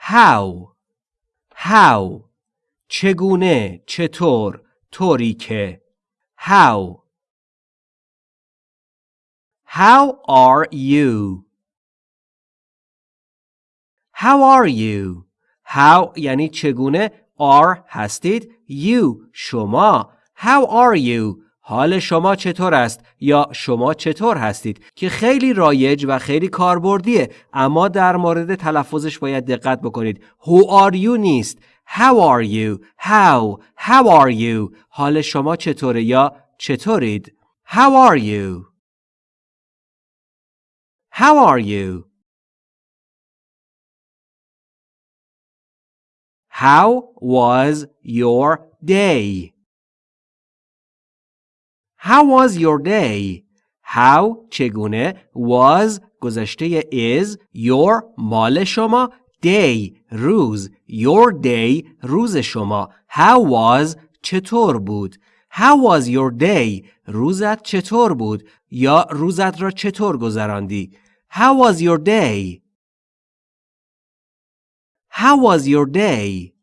how how چگونه چطور طوری که how how are you how are you how یعنی چگونه are هستید you شما how are you حال شما چطور است یا شما چطور هستید که خیلی رایج و خیلی کاربردیه اما در مورد تلفظش باید دقت بکنید. Who are you نیست. How are you. How. How are you. حال شما چطوره یا چطورید. How are you. How are you. How was your day? How was your day? How چگونه was گذشته is your مال شما day روز your day روز شما How was چطور بود How was your day روزت چطور بود یا روزت را چطور گذراندی How was your day How was your day